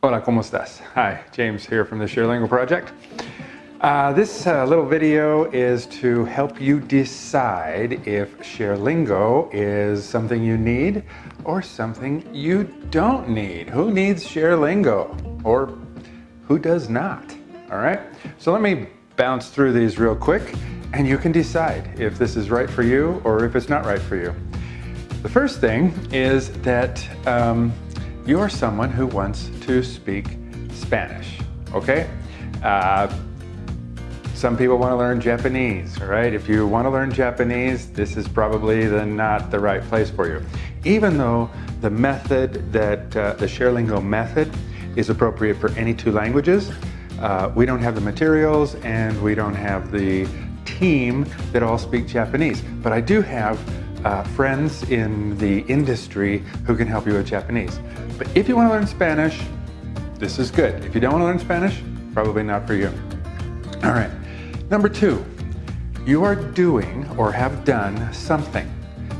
Hola, ¿cómo estás? Hi, James here from the ShareLingo Project. Uh, this uh, little video is to help you decide if ShareLingo is something you need or something you don't need. Who needs ShareLingo or who does not? All right, so let me bounce through these real quick and you can decide if this is right for you or if it's not right for you. The first thing is that um, you're someone who wants to speak Spanish, okay? Uh, some people want to learn Japanese, right? If you want to learn Japanese, this is probably the, not the right place for you. Even though the method that, uh, the ShareLingo method is appropriate for any two languages, uh, we don't have the materials and we don't have the team that all speak Japanese. But I do have uh, friends in the industry who can help you with Japanese. But if you want to learn Spanish, this is good. If you don't want to learn Spanish, probably not for you. All right, number two, you are doing or have done something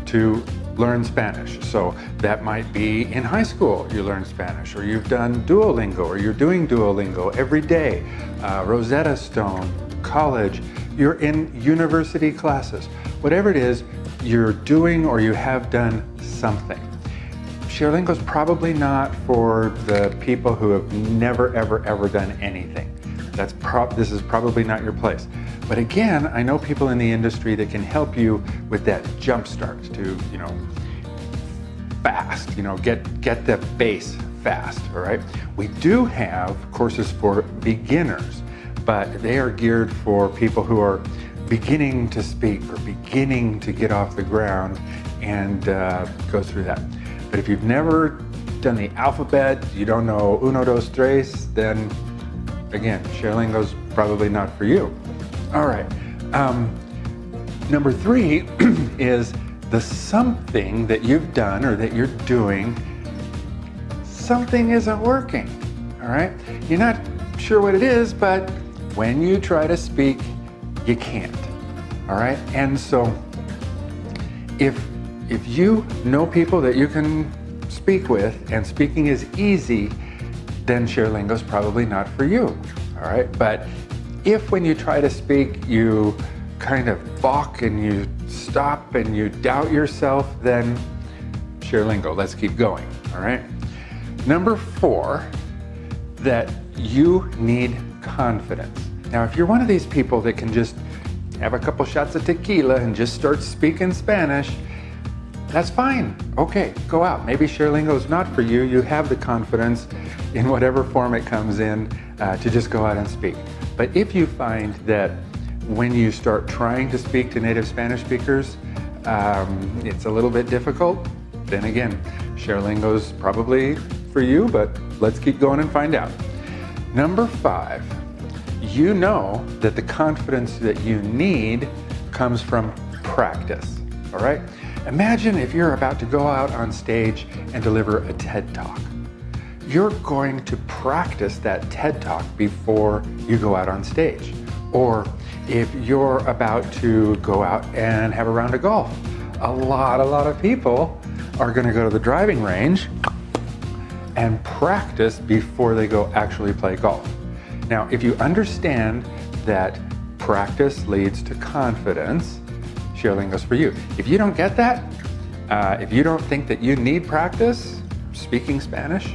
to learn Spanish. So that might be in high school you learn Spanish, or you've done Duolingo, or you're doing Duolingo every day, uh, Rosetta Stone, college, you're in university classes. Whatever it is, you're doing or you have done something. ShareLingo is probably not for the people who have never, ever, ever done anything. That's this is probably not your place. But again, I know people in the industry that can help you with that jump start to, you know, fast, you know, get, get the base fast, all right? We do have courses for beginners, but they are geared for people who are beginning to speak or beginning to get off the ground and uh, go through that. But if you've never done the alphabet, you don't know uno, dos, tres, then again, ShareLingo's probably not for you. All right. Um, number three is the something that you've done or that you're doing, something isn't working. All right. You're not sure what it is, but when you try to speak, you can't. All right. And so if if you know people that you can speak with and speaking is easy, then ShareLingo is probably not for you. All right. But if when you try to speak, you kind of balk and you stop and you doubt yourself, then ShareLingo, let's keep going. All right. Number four, that you need confidence. Now, if you're one of these people that can just have a couple shots of tequila and just start speaking Spanish, that's fine. Okay, go out. Maybe ShareLingo is not for you. You have the confidence in whatever form it comes in uh, to just go out and speak. But if you find that when you start trying to speak to native Spanish speakers, um, it's a little bit difficult, then again, ShareLingo is probably for you, but let's keep going and find out. Number five, you know that the confidence that you need comes from practice, all right? Imagine if you're about to go out on stage and deliver a TED Talk. You're going to practice that TED Talk before you go out on stage. Or if you're about to go out and have a round of golf, a lot, a lot of people are gonna go to the driving range and practice before they go actually play golf. Now, if you understand that practice leads to confidence, ShareLingo's for you. If you don't get that, uh, if you don't think that you need practice speaking Spanish,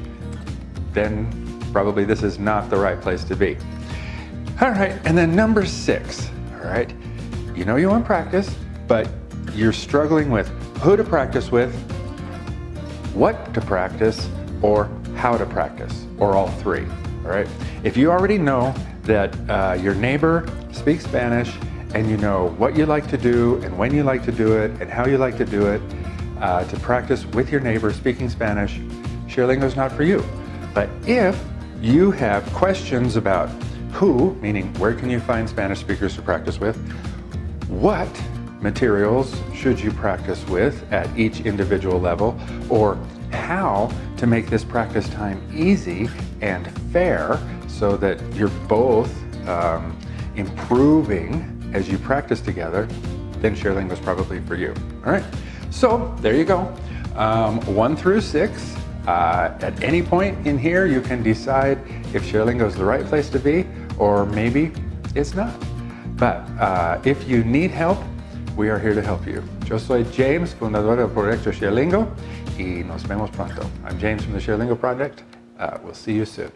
then probably this is not the right place to be. All right, and then number six, all right, you know you want practice, but you're struggling with who to practice with, what to practice, or how to practice, or all three all right? If you already know that uh, your neighbor speaks Spanish and you know what you like to do and when you like to do it and how you like to do it uh, to practice with your neighbor speaking Spanish, ShareLingo is not for you. But if you have questions about who, meaning where can you find Spanish speakers to practice with, what materials should you practice with at each individual level, or how to make this practice time easy and fair so that you're both um, improving as you practice together, then ShareLingo is probably for you. All right. So there you go. Um, one through six. Uh, at any point in here, you can decide if ShareLingo is the right place to be, or maybe it's not. But uh, if you need help, we are here to help you. Yo soy James, fundador del proyecto ShareLingo, y nos vemos pronto. I'm James from the ShareLingo Project. Uh, we'll see you soon.